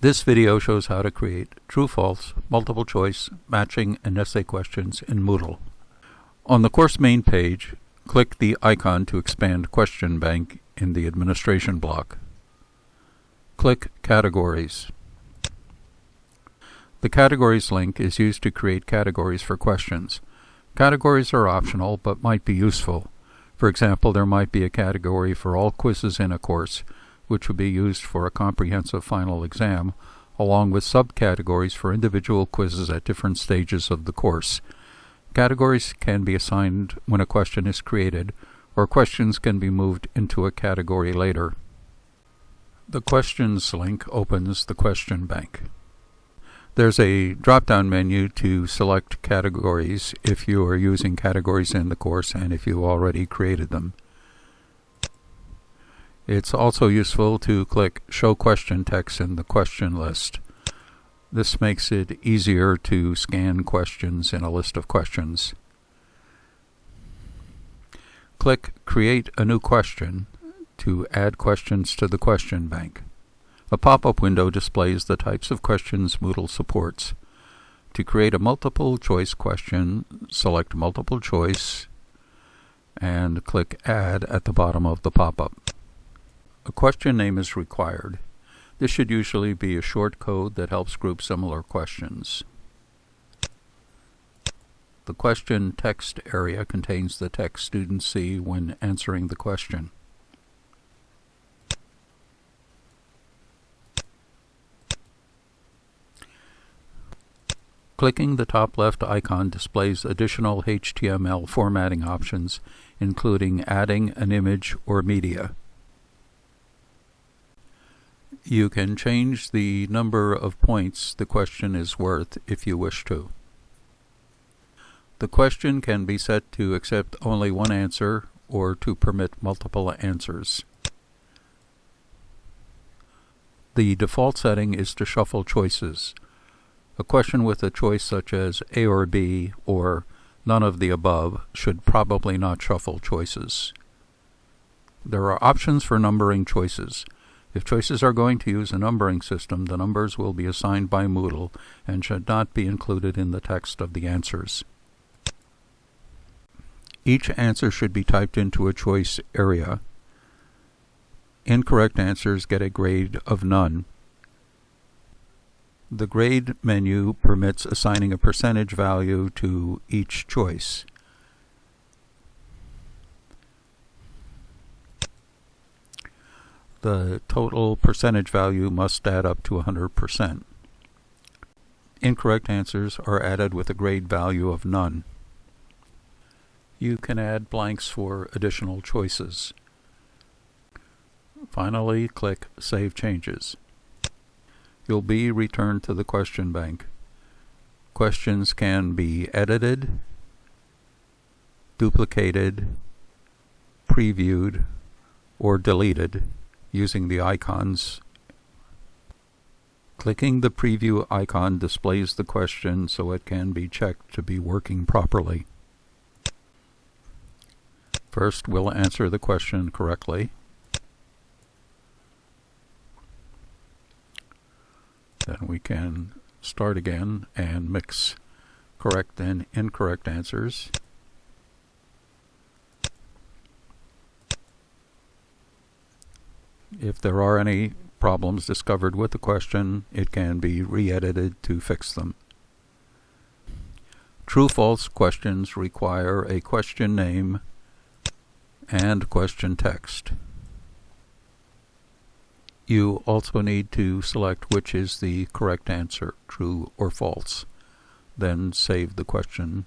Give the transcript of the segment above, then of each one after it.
This video shows how to create true-false, multiple choice, matching, and essay questions in Moodle. On the course main page, click the icon to expand Question Bank in the Administration block. Click Categories. The Categories link is used to create categories for questions. Categories are optional but might be useful. For example, there might be a category for all quizzes in a course, which would be used for a comprehensive final exam, along with subcategories for individual quizzes at different stages of the course. Categories can be assigned when a question is created, or questions can be moved into a category later. The Questions link opens the question bank. There's a drop-down menu to select categories if you are using categories in the course and if you already created them. It's also useful to click Show Question Text in the question list. This makes it easier to scan questions in a list of questions. Click Create a New Question to add questions to the question bank. A pop-up window displays the types of questions Moodle supports. To create a multiple choice question, select Multiple Choice and click Add at the bottom of the pop-up. A question name is required. This should usually be a short code that helps group similar questions. The question text area contains the text students see when answering the question. Clicking the top left icon displays additional HTML formatting options, including adding an image or media. You can change the number of points the question is worth if you wish to. The question can be set to accept only one answer or to permit multiple answers. The default setting is to shuffle choices. A question with a choice such as A or B or none of the above should probably not shuffle choices. There are options for numbering choices. If choices are going to use a numbering system, the numbers will be assigned by Moodle and should not be included in the text of the answers. Each answer should be typed into a choice area. Incorrect answers get a grade of none. The grade menu permits assigning a percentage value to each choice. The total percentage value must add up to 100%. Incorrect answers are added with a grade value of none. You can add blanks for additional choices. Finally, click Save Changes. You'll be returned to the question bank. Questions can be edited, duplicated, previewed, or deleted using the icons. Clicking the preview icon displays the question so it can be checked to be working properly. First, we'll answer the question correctly. Then we can start again and mix correct and incorrect answers. If there are any problems discovered with the question, it can be re-edited to fix them. True-false questions require a question name and question text. You also need to select which is the correct answer, true or false. Then save the question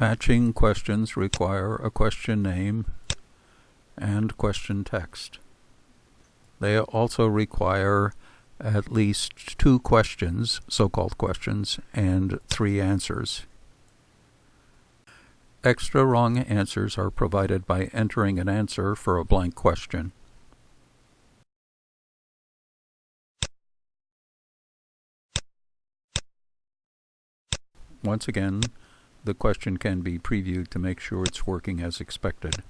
Matching questions require a question name and question text. They also require at least two questions, so-called questions, and three answers. Extra wrong answers are provided by entering an answer for a blank question. Once again, the question can be previewed to make sure it's working as expected.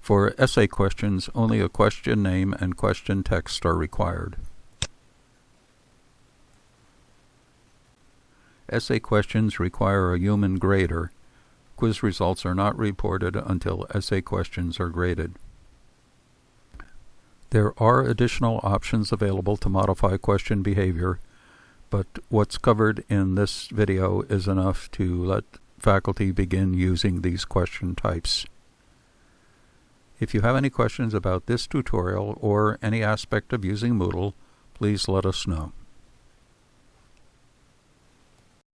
For essay questions, only a question name and question text are required. Essay questions require a human grader. Quiz results are not reported until essay questions are graded. There are additional options available to modify question behavior, but what's covered in this video is enough to let faculty begin using these question types. If you have any questions about this tutorial or any aspect of using Moodle, please let us know.